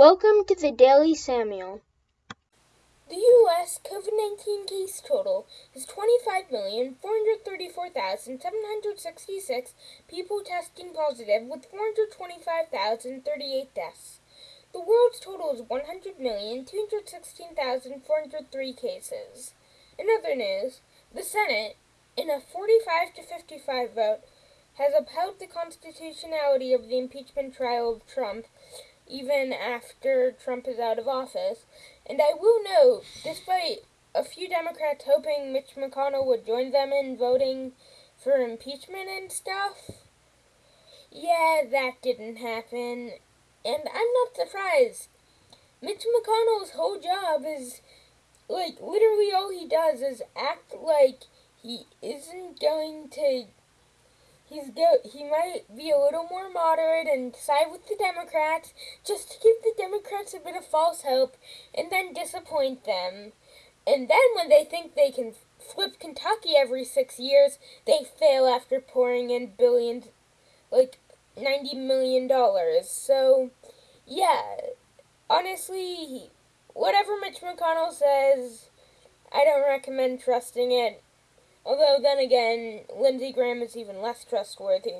Welcome to the Daily Samuel. The U.S. COVID 19 case total is 25,434,766 people testing positive, with 425,038 deaths. The world's total is 100,216,403 cases. In other news, the Senate, in a 45 to 55 vote, has upheld the constitutionality of the impeachment trial of Trump even after Trump is out of office. And I will note, despite a few Democrats hoping Mitch McConnell would join them in voting for impeachment and stuff, yeah, that didn't happen. And I'm not surprised. Mitch McConnell's whole job is, like, literally all he does is act like he isn't going to he's go he might be a little more moderate and side with the Democrats just to give the Democrats a bit of false hope and then disappoint them. And then when they think they can flip Kentucky every six years, they fail after pouring in billions, like ninety million dollars. So, yeah, honestly, whatever Mitch McConnell says, I don't recommend trusting it. Although, then again, Lindsey Graham is even less trustworthy.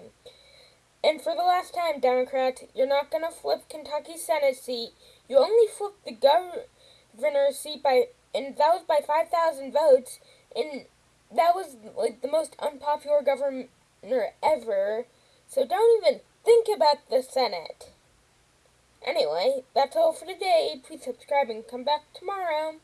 And for the last time, Democrats, you're not going to flip Kentucky's Senate seat. You only flipped the governor's seat by, and that was by 5,000 votes, and that was, like, the most unpopular governor ever. So don't even think about the Senate. Anyway, that's all for today. Please subscribe and come back tomorrow.